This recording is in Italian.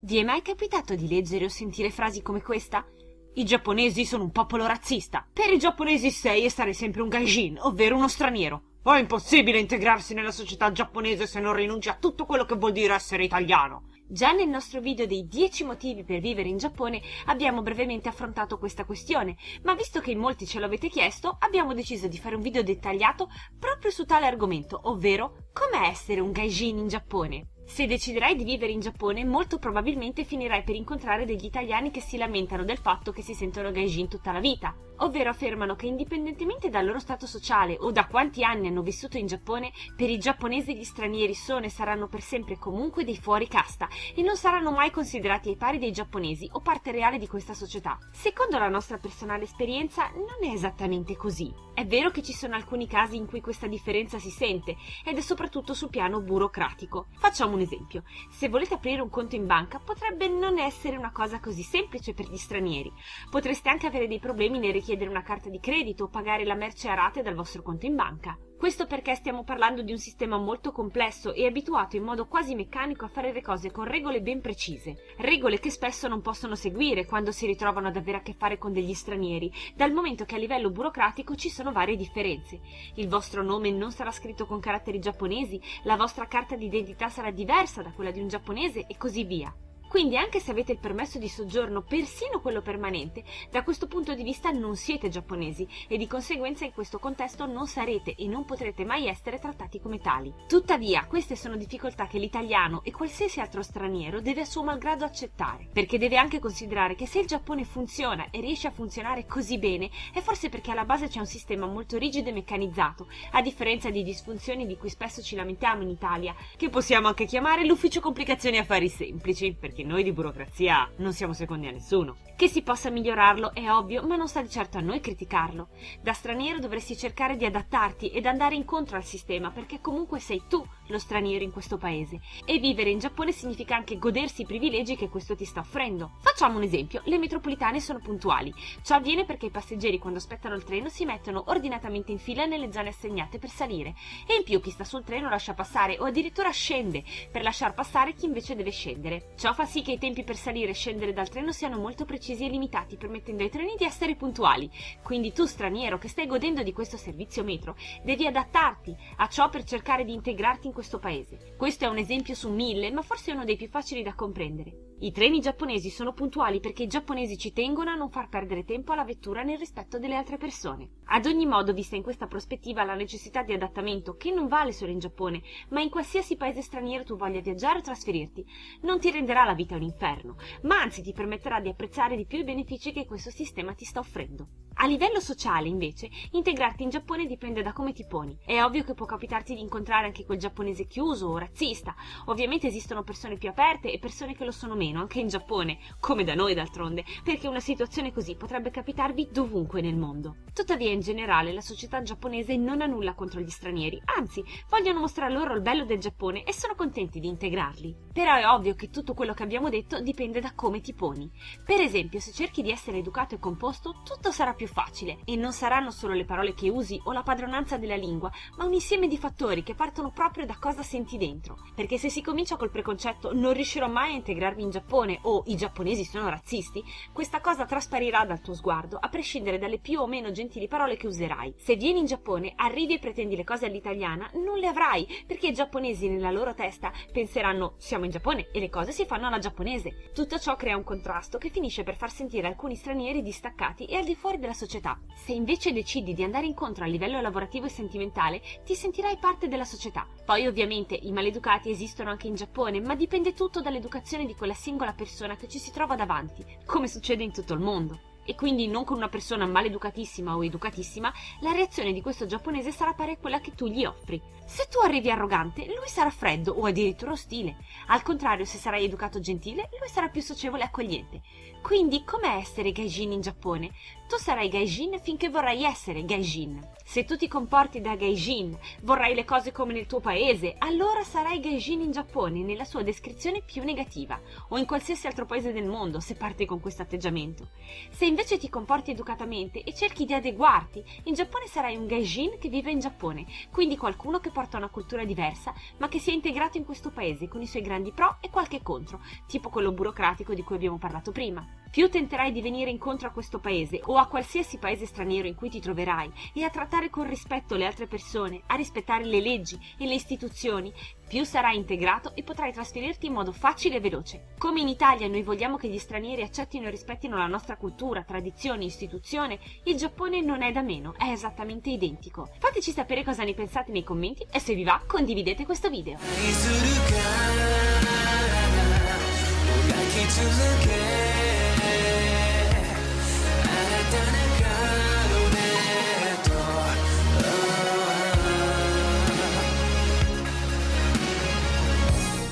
Vi è mai capitato di leggere o sentire frasi come questa? I giapponesi sono un popolo razzista. Per i giapponesi sei e sarai sempre un gaijin, ovvero uno straniero. È impossibile integrarsi nella società giapponese se non rinunci a tutto quello che vuol dire essere italiano. Già nel nostro video dei 10 motivi per vivere in Giappone abbiamo brevemente affrontato questa questione, ma visto che in molti ce l'avete chiesto, abbiamo deciso di fare un video dettagliato proprio su tale argomento, ovvero come essere un gaijin in Giappone. Se deciderai di vivere in Giappone, molto probabilmente finirai per incontrare degli italiani che si lamentano del fatto che si sentono gaijin tutta la vita, ovvero affermano che indipendentemente dal loro stato sociale o da quanti anni hanno vissuto in Giappone, per i giapponesi gli stranieri sono e saranno per sempre comunque dei fuori casta e non saranno mai considerati ai pari dei giapponesi o parte reale di questa società. Secondo la nostra personale esperienza non è esattamente così. È vero che ci sono alcuni casi in cui questa differenza si sente ed è soprattutto sul piano burocratico. Facciamo un esempio. Se volete aprire un conto in banca potrebbe non essere una cosa così semplice per gli stranieri. Potreste anche avere dei problemi nel richiedere una carta di credito o pagare la merce a rate dal vostro conto in banca. Questo perché stiamo parlando di un sistema molto complesso e abituato in modo quasi meccanico a fare le cose con regole ben precise, regole che spesso non possono seguire quando si ritrovano ad avere a che fare con degli stranieri, dal momento che a livello burocratico ci sono varie differenze. Il vostro nome non sarà scritto con caratteri giapponesi, la vostra carta d'identità sarà diversa da quella di un giapponese e così via. Quindi anche se avete il permesso di soggiorno, persino quello permanente, da questo punto di vista non siete giapponesi e di conseguenza in questo contesto non sarete e non potrete mai essere trattati come tali. Tuttavia, queste sono difficoltà che l'italiano e qualsiasi altro straniero deve a suo malgrado accettare, perché deve anche considerare che se il Giappone funziona e riesce a funzionare così bene, è forse perché alla base c'è un sistema molto rigido e meccanizzato, a differenza di disfunzioni di cui spesso ci lamentiamo in Italia, che possiamo anche chiamare l'ufficio complicazioni affari semplici, perché noi di burocrazia non siamo secondi a nessuno. Che si possa migliorarlo è ovvio, ma non sta di certo a noi criticarlo. Da straniero dovresti cercare di adattarti ed andare incontro al sistema, perché comunque sei tu lo straniero in questo paese. E vivere in Giappone significa anche godersi i privilegi che questo ti sta offrendo. Facciamo un esempio, le metropolitane sono puntuali. Ciò avviene perché i passeggeri quando aspettano il treno si mettono ordinatamente in fila nelle zone assegnate per salire. E in più chi sta sul treno lascia passare o addirittura scende per lasciar passare chi invece deve scendere. Ciò fa sì che i tempi per salire e scendere dal treno siano molto precisi e limitati, permettendo ai treni di essere puntuali. Quindi tu, straniero, che stai godendo di questo servizio metro, devi adattarti a ciò per cercare di integrarti in questo paese. Questo è un esempio su mille, ma forse uno dei più facili da comprendere. I treni giapponesi sono puntuali perché i giapponesi ci tengono a non far perdere tempo alla vettura nel rispetto delle altre persone. Ad ogni modo, vista in questa prospettiva la necessità di adattamento, che non vale solo in Giappone, ma in qualsiasi paese straniero tu voglia viaggiare o trasferirti, non ti renderà la vita un inferno, ma anzi ti permetterà di apprezzare di più i benefici che questo sistema ti sta offrendo. A livello sociale, invece, integrarti in Giappone dipende da come ti poni. È ovvio che può capitarti di incontrare anche quel giapponese chiuso o razzista. Ovviamente esistono persone più aperte e persone che lo sono meno, anche in Giappone, come da noi d'altronde, perché una situazione così potrebbe capitarvi dovunque nel mondo. Tuttavia, in generale, la società giapponese non ha nulla contro gli stranieri, anzi, vogliono mostrare loro il bello del Giappone e sono contenti di integrarli. Però è ovvio che tutto quello che abbiamo detto dipende da come ti poni. Per esempio, se cerchi di essere educato e composto, tutto sarà più facile e non saranno solo le parole che usi o la padronanza della lingua, ma un insieme di fattori che partono proprio da cosa senti dentro. Perché se si comincia col preconcetto non riuscirò mai a integrarmi in Giappone o i giapponesi sono razzisti, questa cosa trasparirà dal tuo sguardo, a prescindere dalle più o meno gentili parole che userai. Se vieni in Giappone, arrivi e pretendi le cose all'italiana, non le avrai, perché i giapponesi nella loro testa penseranno siamo in Giappone e le cose si fanno alla giapponese. Tutto ciò crea un contrasto che finisce per far sentire alcuni stranieri distaccati e al di fuori della società. Se invece decidi di andare incontro a livello lavorativo e sentimentale, ti sentirai parte della società. Poi ovviamente i maleducati esistono anche in Giappone, ma dipende tutto dall'educazione di quella singola persona che ci si trova davanti, come succede in tutto il mondo e quindi non con una persona maleducatissima o educatissima, la reazione di questo giapponese sarà pari a quella che tu gli offri. Se tu arrivi arrogante, lui sarà freddo o addirittura ostile. Al contrario, se sarai educato gentile, lui sarà più socievole e accogliente. Quindi, com'è essere gaijin in Giappone? Tu sarai gaijin finché vorrai essere gaijin. Se tu ti comporti da gaijin, vorrai le cose come nel tuo paese, allora sarai gaijin in Giappone nella sua descrizione più negativa, o in qualsiasi altro paese del mondo se parti con questo atteggiamento. Se invece ti comporti educatamente e cerchi di adeguarti, in Giappone sarai un gaijin che vive in Giappone, quindi qualcuno che porta una cultura diversa, ma che si è integrato in questo paese con i suoi grandi pro e qualche contro, tipo quello burocratico di cui abbiamo parlato prima. Più tenterai di venire incontro a questo paese o a qualsiasi paese straniero in cui ti troverai e a trattare con rispetto le altre persone, a rispettare le leggi e le istituzioni, più sarai integrato e potrai trasferirti in modo facile e veloce. Come in Italia noi vogliamo che gli stranieri accettino e rispettino la nostra cultura, tradizioni, istituzione, il Giappone non è da meno, è esattamente identico. Fateci sapere cosa ne pensate nei commenti e se vi va condividete questo video.